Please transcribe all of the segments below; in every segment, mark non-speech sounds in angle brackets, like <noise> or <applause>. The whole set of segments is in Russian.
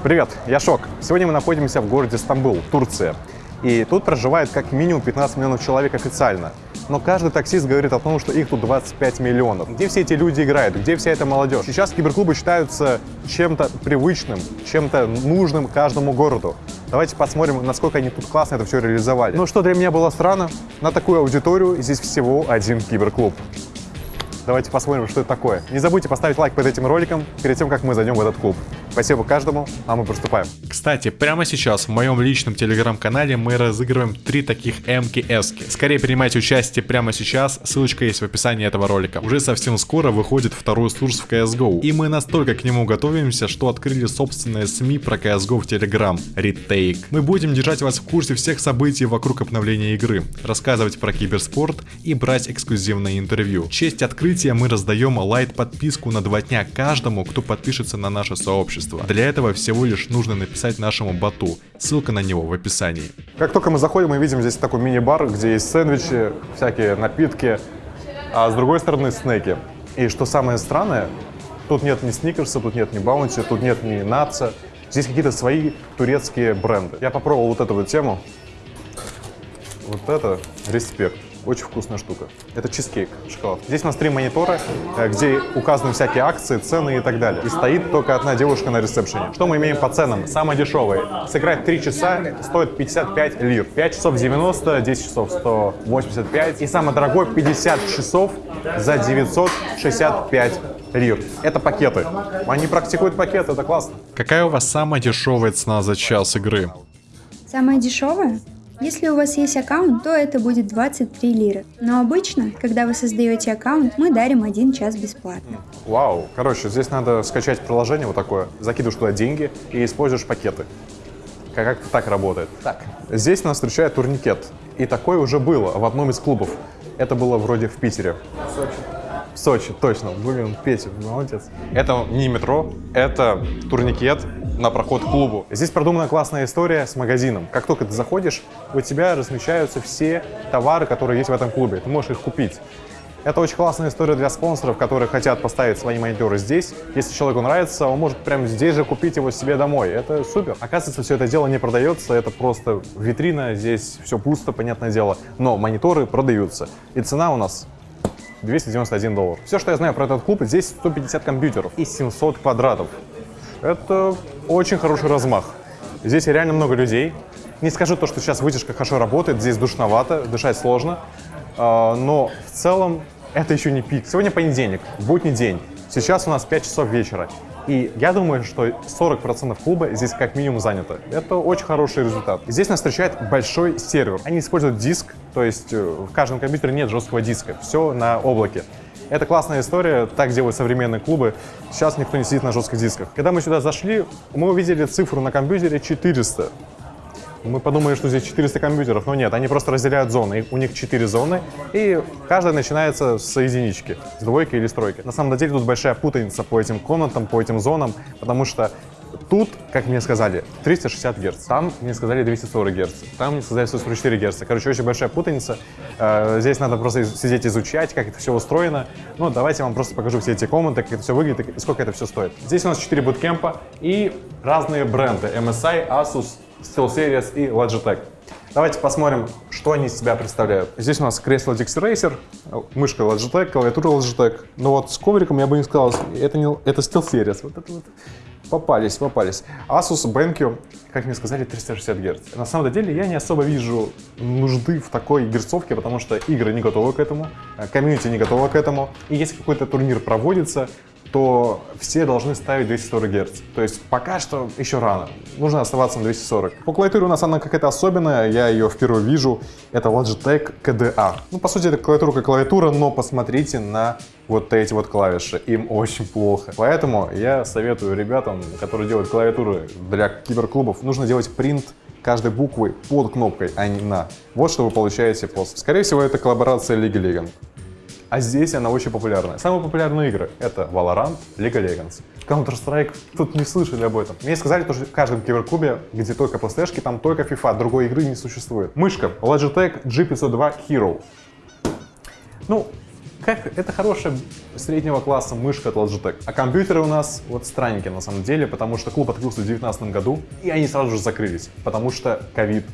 Привет, я Шок. Сегодня мы находимся в городе Стамбул, Турция. И тут проживает как минимум 15 миллионов человек официально. Но каждый таксист говорит о том, что их тут 25 миллионов. Где все эти люди играют? Где вся эта молодежь? Сейчас киберклубы считаются чем-то привычным, чем-то нужным каждому городу. Давайте посмотрим, насколько они тут классно это все реализовали. Ну что для меня было странно, на такую аудиторию здесь всего один киберклуб. Давайте посмотрим, что это такое. Не забудьте поставить лайк под этим роликом перед тем, как мы зайдем в этот клуб. Спасибо каждому, а мы приступаем. Кстати, прямо сейчас в моем личном телеграм-канале мы разыгрываем три таких МКС. Скорее принимайте участие прямо сейчас, ссылочка есть в описании этого ролика. Уже совсем скоро выходит второй курс в CSGO. И мы настолько к нему готовимся, что открыли собственное СМИ про CSGO в Telegram, Retake. Мы будем держать вас в курсе всех событий вокруг обновления игры, рассказывать про киберспорт и брать эксклюзивное интервью. В честь открытия мы раздаем лайт подписку на два дня каждому, кто подпишется на наше сообщество сообщества. Для этого всего лишь нужно написать нашему боту. Ссылка на него в описании. Как только мы заходим, мы видим здесь такой мини-бар, где есть сэндвичи, всякие напитки, а с другой стороны снеки. И что самое странное, тут нет ни сникерса, тут нет ни баунти, тут нет ни наца. Здесь какие-то свои турецкие бренды. Я попробовал вот эту вот тему. Вот это респект. Очень вкусная штука. Это чизкейк, шоколад. Здесь у нас три монитора, э, где указаны всякие акции, цены и так далее. И стоит только одна девушка на ресепшене. Что мы имеем по ценам? Самое дешевое. Сыграть 3 часа стоит 55 лир. 5 часов 90, 10 часов 185. И самое дорогое 50 часов за 965 лир. Это пакеты. Они практикуют пакеты, это классно. Какая у вас самая дешевая цена за час игры? Самая дешевая? Если у вас есть аккаунт, то это будет 23 лиры. Но обычно, когда вы создаете аккаунт, мы дарим один час бесплатно. Вау. Короче, здесь надо скачать приложение вот такое, закидываешь туда деньги и используешь пакеты. Как так работает. Так, здесь нас встречает турникет. И такое уже было в одном из клубов. Это было вроде в Питере. В Сочи. В Сочи, точно. Блин, Петя, молодец. Это не метро, это турникет, на проход к клубу. Здесь продумана классная история с магазином. Как только ты заходишь, у тебя размещаются все товары, которые есть в этом клубе. Ты можешь их купить. Это очень классная история для спонсоров, которые хотят поставить свои мониторы здесь. Если человеку нравится, он может прямо здесь же купить его себе домой. Это супер. Оказывается, все это дело не продается, это просто витрина, здесь все пусто, понятное дело. Но мониторы продаются. И цена у нас 291 доллар. Все, что я знаю про этот клуб, здесь 150 компьютеров и 700 квадратов. Это очень хороший размах. Здесь реально много людей. Не скажу то, что сейчас вытяжка хорошо работает, здесь душновато, дышать сложно, а, но в целом это еще не пик. Сегодня понедельник, будний день. Сейчас у нас 5 часов вечера. И я думаю, что 40% клуба здесь как минимум занято. Это очень хороший результат. Здесь нас встречает большой сервер. Они используют диск, то есть э, в каждом компьютере нет жесткого диска. Все на облаке. Это классная история, так делают современные клубы. Сейчас никто не сидит на жестких дисках. Когда мы сюда зашли, мы увидели цифру на компьютере 400. Мы подумали, что здесь 400 компьютеров, но нет, они просто разделяют зоны. У них 4 зоны, и каждая начинается с единички, с двойки или с тройки. На самом деле тут большая путаница по этим комнатам, по этим зонам, потому что Тут, как мне сказали, 360 Гц, там мне сказали 240 Гц, там мне сказали 144 Гц. Короче, очень большая путаница. Э, здесь надо просто сидеть изучать, как это все устроено. Ну, давайте я вам просто покажу все эти комнаты, как это все выглядит и сколько это все стоит. Здесь у нас 4 буткемпа и разные бренды MSI, Asus, SteelSeries и Logitech. Давайте посмотрим, что они из себя представляют. Здесь у нас кресло Dixie мышка Logitech, клавиатура Logitech. Но вот с ковриком я бы не сказал, это, не, это SteelSeries. Вот это вот Попались, попались. Asus BenQ, как мне сказали, 360 Гц. На самом деле я не особо вижу нужды в такой герцовке, потому что игры не готовы к этому, э, комьюнити не готова к этому. И если какой-то турнир проводится, то все должны ставить 240 Гц. То есть пока что еще рано. Нужно оставаться на 240. По клавиатуре у нас она какая-то особенная, я ее впервые вижу. Это Logitech KDA. Ну, по сути, это клавиатура как клавиатура, но посмотрите на вот эти вот клавиши. Им очень плохо. Поэтому я советую ребятам, которые делают клавиатуры для киберклубов, нужно делать принт каждой буквы под кнопкой, а не на. Вот что вы получаете после. Скорее всего, это коллаборация League Legends. А здесь она очень популярная. Самые популярные игры — это Valorant, League of Legends. Counter-Strike, тут не слышали об этом. Мне сказали, что в каждом киберклубе, где только PlayStation, там только FIFA, другой игры не существует. Мышка Logitech G502 Hero. Ну, как это хорошая среднего класса мышка от Logitech. А компьютеры у нас вот странненькие на самом деле, потому что клуб открылся в 2019 году, и они сразу же закрылись, потому что ковид.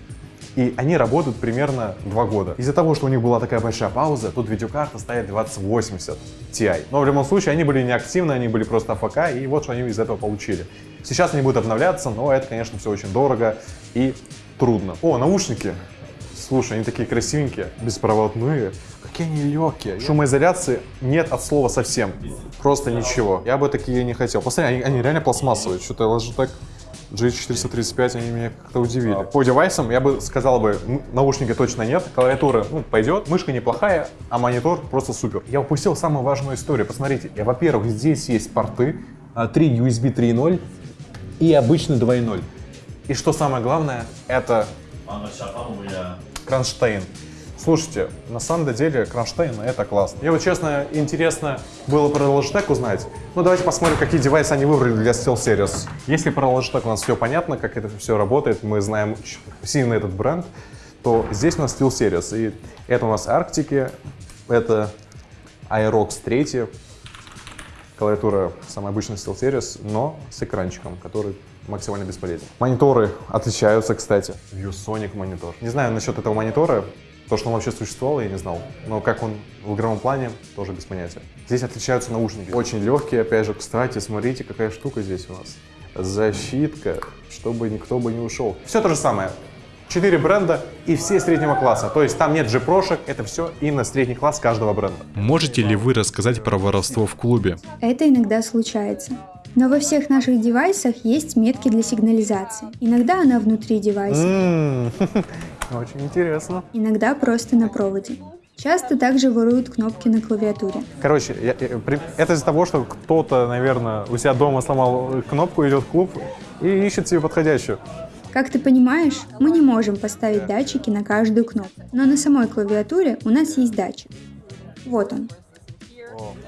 И они работают примерно два года. Из-за того, что у них была такая большая пауза, тут видеокарта стоит 2080 Ti. Но в любом случае они были неактивны, они были просто АФК, и вот что они из этого получили. Сейчас они будут обновляться, но это, конечно, все очень дорого и трудно. О, наушники. Слушай, они такие красивенькие, беспроводные. Какие они легкие. Шумоизоляции нет от слова совсем. Просто ничего. Я бы такие не хотел. Посмотри, они, они реально пластмассовые. Что-то Logitech G435, они меня как-то удивили. По девайсам я бы сказал бы, наушники точно нет, клавиатура ну, пойдет, мышка неплохая, а монитор просто супер. Я упустил самую важную историю. Посмотрите, во-первых, здесь есть порты, 3 USB 3.0 и обычный 2.0. И что самое главное, это кронштейн. Слушайте, на самом деле кронштейн это классно. Мне вот честно интересно было про Logitech узнать. Ну давайте посмотрим, какие девайсы они выбрали для SteelSeries. Если про Logitech у нас все понятно, как это все работает, мы знаем сильно этот бренд, то здесь у нас SteelSeries. И это у нас Арктики, это Aerox 3, клавиатура самая обычная SteelSeries, но с экранчиком, который максимально бесполезен. Мониторы отличаются, кстати. ViewSonic монитор. Не знаю насчет этого монитора, то, что он вообще существовал, я не знал. Но как он в игровом плане, тоже без понятия. Здесь отличаются наушники. Очень легкие, опять же. Кстати, смотрите, какая штука здесь у нас. Защитка, чтобы никто бы не ушел. Все то же самое. Четыре бренда и все среднего класса. То есть там нет же прошек, это все и на средний класс каждого бренда. Можете ли вы рассказать про воровство в клубе? Это иногда случается. Но во всех наших девайсах есть метки для сигнализации. Иногда она внутри девайса. Очень интересно. Иногда просто на проводе. Часто также воруют кнопки на клавиатуре. Короче, я, я, это из-за того, что кто-то, наверное, у себя дома сломал кнопку, идет в клуб и ищет себе подходящую. Как ты понимаешь, мы не можем поставить датчики на каждую кнопку, но на самой клавиатуре у нас есть датчик. Вот он.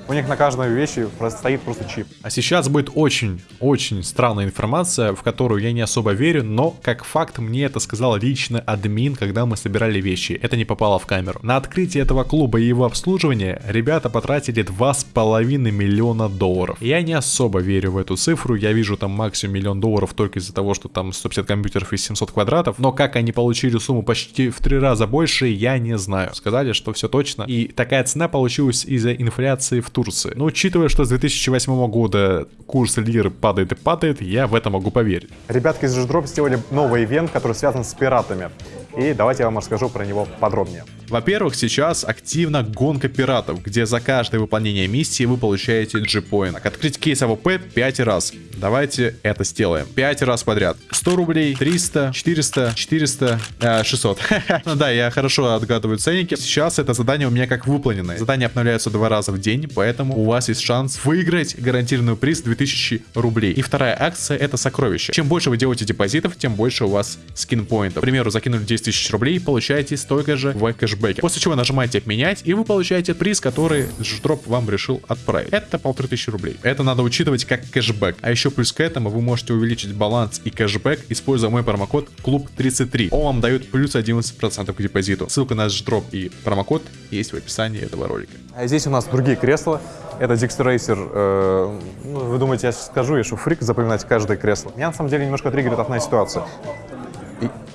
У них на каждой вещи стоит просто чип. А сейчас будет очень-очень странная информация, в которую я не особо верю, но как факт мне это сказал лично админ, когда мы собирали вещи. Это не попало в камеру. На открытие этого клуба и его обслуживание ребята потратили 2,5 миллиона долларов. Я не особо верю в эту цифру, я вижу там максимум миллион долларов только из-за того, что там 150 компьютеров и 700 квадратов, но как они получили сумму почти в три раза больше, я не знаю. Сказали, что все точно. И такая цена получилась из-за инфляции в Турции. Но учитывая, что с 2008 года курс лиры падает и падает, я в это могу поверить. Ребятки из Drop сделали новый ивент, который связан с пиратами. И давайте я вам расскажу про него подробнее. Во-первых, сейчас активна гонка пиратов, где за каждое выполнение миссии вы получаете G-Point. Открыть кейс AWP 5 раз. Давайте это сделаем. 5 раз подряд. 100 рублей, 300, 400, 400, э, 600. <laughs> ну да, я хорошо отгадываю ценники. Сейчас это задание у меня как выполненное. Задания обновляются два раза в день, поэтому у вас есть шанс выиграть гарантированный приз 2000 рублей. И вторая акция это сокровище. Чем больше вы делаете депозитов, тем больше у вас скинпоинтов. К примеру, закинули 10 тысяч рублей, получаете столько же в кэшбэке. После чего нажимаете обменять, и вы получаете приз, который Ждроп вам решил отправить. Это полторы тысячи рублей. Это надо учитывать как кэшбэк. А еще плюс к этому вы можете увеличить баланс и кэшбэк, используя мой промокод club33. Он вам дает плюс 11% к депозиту. Ссылка на Ждроп и промокод есть в описании этого ролика. А здесь у нас другие кресла. Это Racer. Э, ну, вы думаете, я скажу, я что фрик запоминать каждое кресло. Меня на самом деле немножко триггерит одна ситуация.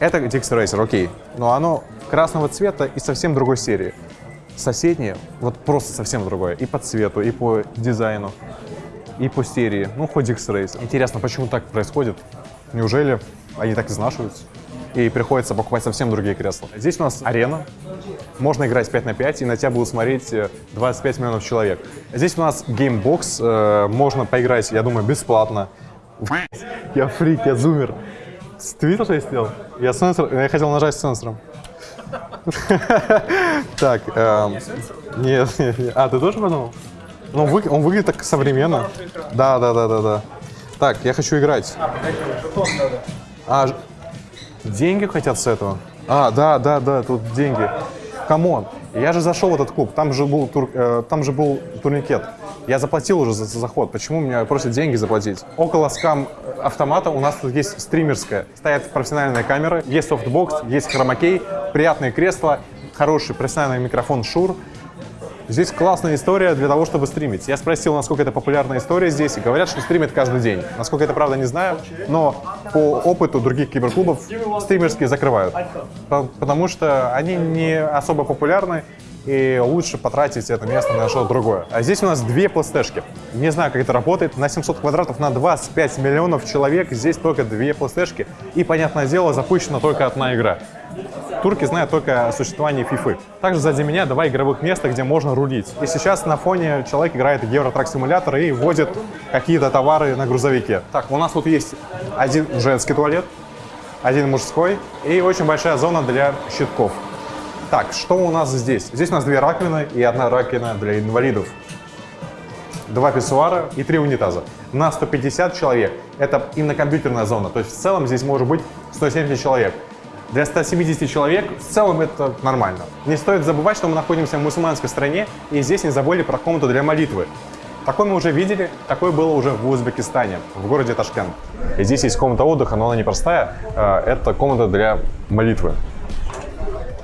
Это Dixter Racer, окей. Но оно красного цвета и совсем другой серии. Соседние, вот просто совсем другое. И по цвету, и по дизайну, и по серии. Ну, хоть Dixter Racer. Интересно, почему так происходит? Неужели они так изнашиваются? И приходится покупать совсем другие кресла. Здесь у нас арена. Можно играть 5 на 5, и на тебя будут смотреть 25 э, миллионов человек. Здесь у нас gamebox. Э, можно поиграть, я думаю, бесплатно. <laughs> Я фрик, я зумер. Ты видел, что я сделал? Я, сенсор, я хотел нажать сенсором. Так, эм, нет, нет, нет. А, ты тоже подумал? Ну, он выглядит так современно. Да, да, да, да, да. Так, я хочу играть. А, деньги хотят с этого? А, да, да, да, тут деньги. Come on, я же зашел в этот клуб, там же был, тур, э, там же был турникет. Я заплатил уже за, за заход, почему меня просят деньги заплатить? Около scam автомата у нас тут есть стримерская. Стоят профессиональные камеры, есть софтбокс, есть хромакей, приятные кресла, хороший профессиональный микрофон Shure. Здесь классная история для того, чтобы стримить. Я спросил, насколько это популярная история здесь, и говорят, что стримят каждый день. Насколько это правда, не знаю, но по опыту других киберклубов стримерские закрывают. Потому что они не особо популярны, и лучше потратить это место на что-то другое. А здесь у нас две пластешки. Не знаю, как это работает. На 700 квадратов на 25 миллионов человек здесь только две пластешки. И, понятное дело, запущена только одна игра. Турки знают только о существовании FIFA. Также сзади меня два игровых места, где можно рулить. И сейчас на фоне человек играет в Евротрак симулятор и возит какие-то товары на грузовике. Так, у нас тут есть один женский туалет, один мужской и очень большая зона для щитков. Так, что у нас здесь? Здесь у нас две раковины и одна раковина для инвалидов. Два писсуара и три унитаза. На 150 человек это именно компьютерная зона. То есть в целом здесь может быть 170 человек. Для 170 человек в целом это нормально. Не стоит забывать, что мы находимся в мусульманской стране, и здесь не забыли про комнату для молитвы. Такой мы уже видели, такое было уже в Узбекистане, в городе Ташкент. И здесь есть комната отдыха, но она не простая, а, это комната для молитвы.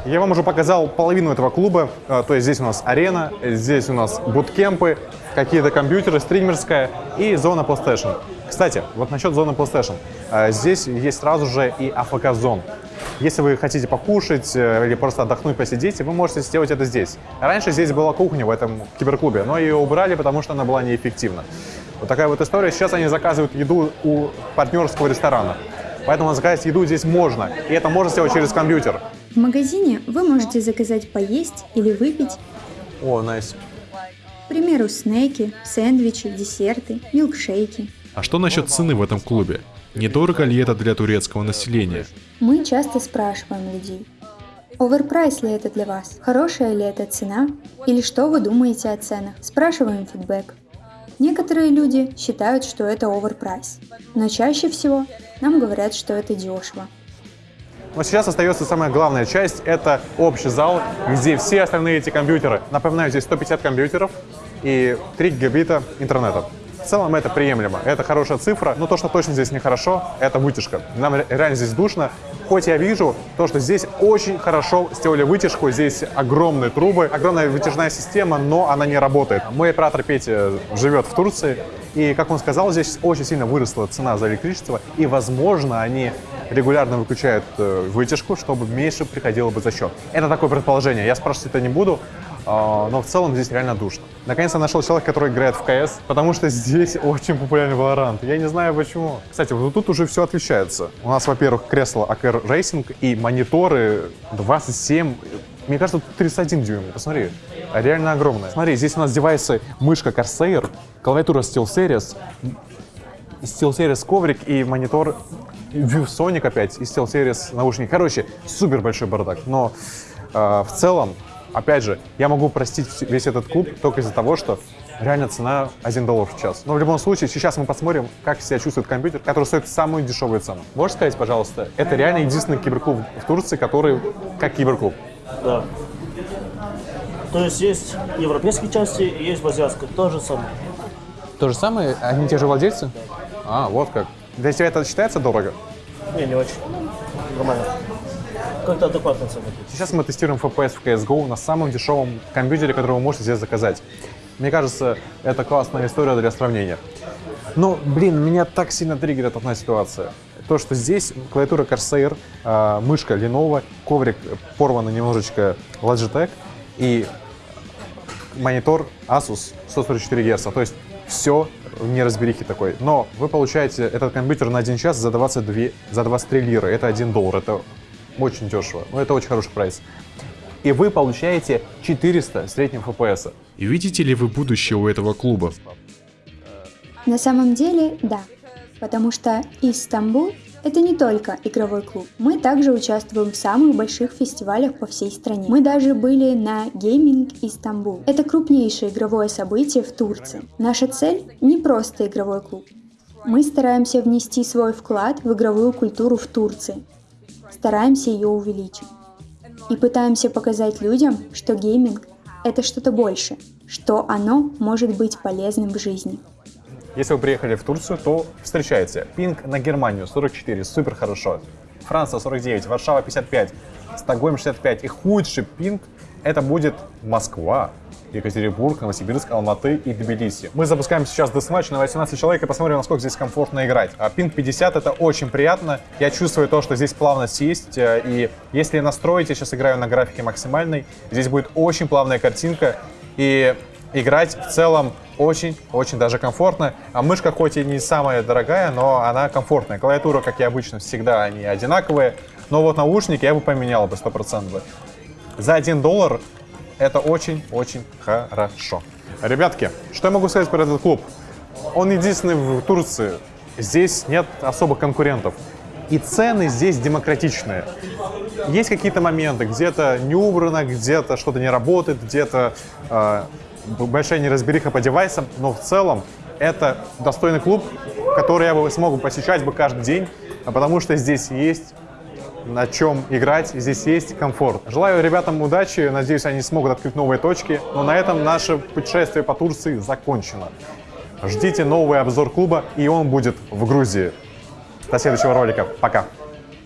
Я вам уже показал половину этого клуба, э, то есть здесь у нас арена, здесь у нас буткемпы, какие-то компьютеры, стримерская и зона PlayStation. Кстати, вот насчет зоны PlayStation. Э, здесь есть сразу же и АФК-зон. Если вы хотите покушать э, или просто отдохнуть, посидеть, вы можете сделать это здесь. Раньше здесь была кухня в этом киберклубе, но ее убрали, потому что она была неэффективна. Вот такая вот история. Сейчас они заказывают еду у партнерского ресторана. Поэтому заказать еду здесь можно. И это можно сделать через компьютер. В магазине вы можете заказать поесть или выпить. О, nice. К примеру, снеки, сэндвичи, десерты, милкшейки. А что насчет цены в этом клубе? Недорого ли это для турецкого населения? Мы часто спрашиваем людей, overprice ли это для вас? Хорошая ли это цена? Или что вы думаете о ценах? Спрашиваем фидбэк. Некоторые люди считают, что это оверпрайс, но чаще всего нам говорят, что это дешево. Но сейчас остается самая главная часть, это общий зал, где все остальные эти компьютеры. Напоминаю, здесь 150 компьютеров и 3 гигабита интернета. Целом это приемлемо, это хорошая цифра, но то, что точно здесь нехорошо, это вытяжка. Нам реально здесь душно. Хоть я вижу то, что здесь очень хорошо сделали вытяжку, здесь огромные трубы, огромная вытяжная система, но она не работает. Мой оператор Петя живет в Турции, и, как он сказал, здесь очень сильно выросла цена за электричество, и, возможно, они регулярно выключают э, вытяжку, чтобы меньше приходило бы за счет. Это такое предположение. Я спрашивать это не буду, но в целом здесь реально душно. Наконец я нашел человека, который играет в КС, потому что здесь очень популярный Valorant. Я не знаю почему. Кстати, вот тут уже все отличается. У нас, во-первых, кресло AKR Racing и мониторы 27 мне кажется, тут 31 дюйм, посмотри. Реально огромная. Смотри, здесь у нас девайсы мышка Corsair, клавиатура SteelSeries, SteelSeries коврик и монитор ViewSonic опять и SteelSeries наушники. Короче, супер большой бардак. Но э, в целом, опять же, я могу простить весь этот клуб только из-за того, что реально цена 1 доллар в час. Но в любом случае, сейчас мы посмотрим, как себя чувствует компьютер, который стоит самую дешевую цену. Можешь сказать, пожалуйста, это реально единственный киберклуб в Турции, который как киберклуб? Да. То есть есть европейские части и есть азиатской. То же самое. То же самое? Они те же владельцы? А, вот как. Для тебя это считается дорого? Не, не очень. Нормально. Как-то адекватно цена. Сейчас мы тестируем FPS в CSGO на самом дешевом компьютере, который вы можете здесь заказать. Мне кажется, это классная история для сравнения. Но, блин, меня так сильно триггерит одна ситуация. То, что здесь клавиатура Corsair, э, мышка Lenovo, коврик порванный немножечко Logitech и монитор Asus 144 Гц. То есть все неразберихи такой. Но вы получаете этот компьютер на один час за, 22, за 23 лиры. Это 1 доллар. Это очень дешево. Но это очень хороший прайс. И вы получаете 400 среднего FPS. И видите ли вы будущее у этого клуба? На самом деле, да. Потому что Истанбул это не только игровой клуб. Мы также участвуем в самых больших фестивалях по всей стране. Мы даже были на Gaming Истанбул. Это крупнейшее игровое событие в Турции. Наша цель не просто игровой клуб. Мы стараемся внести свой вклад в игровую культуру в Турции. Стараемся ее увеличить. И пытаемся показать людям, что гейминг – это что-то больше, что оно может быть полезным в жизни. Если вы приехали в Турцию, то встречайте. Пинг на Германию 44, супер хорошо. Франция 49, Варшава 55, Стокгольм 65. И худший пинг Это будет Москва, Екатеринбург, Новосибирск, Алматы и Тбилиси. Мы запускаем сейчас десматч на 18 человек и посмотрим, насколько здесь комфортно играть. А пинг 50 это очень приятно. Я чувствую то, что здесь плавность есть. э, И если настроить, я сейчас играю на графике максимальной, здесь будет очень плавная картинка. И играть в целом очень-очень даже комфортно. А мышка хоть и не самая дорогая, но она комфортная. Клавиатура, как и обычно, всегда они одинаковые. Но вот наушники я бы поменял бы 100%. За 1 доллар это очень-очень хорошо. Ребятки, что я могу сказать про этот клуб? Он единственный в Турции. Здесь нет особых конкурентов. И цены здесь демократичные. Есть какие-то моменты, где-то не убрано, где-то что-то не работает, где-то э, большая неразбериха по девайсам, но в целом это достойный клуб, который я бы смог посещать бы каждый день, а потому что здесь есть на чем играть, здесь есть комфорт. Желаю ребятам удачи, надеюсь, они смогут открыть новые точки, но на этом наше путешествие по Турции закончено. Ждите новый обзор клуба, и он будет в Грузии. До следующего ролика. Пока.